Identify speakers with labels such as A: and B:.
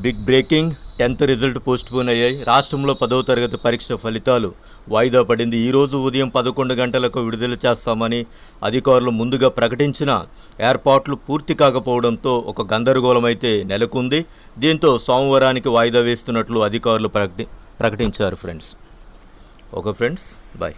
A: Big breaking tenth result postpone అయ్యాయి. రాష్ట్రంలో పదవ తరగతి పరీక్ష ఫలితాలు వాయిదా పడింది. ఈరోజు ఉదయం పదకొండు గంటలకు విడుదల చేస్తామని అధికారులు ముందుగా ప్రకటించిన ఏర్పాట్లు పూర్తి కాకపోవడంతో ఒక గందరగోళం అయితే నెలకొంది. దీంతో సోమవారానికి వాయిదా వేస్తున్నట్లు అధికారులు ప్రకటి ప్రకటించారు ఫ్రెండ్స్. Okay friends bye.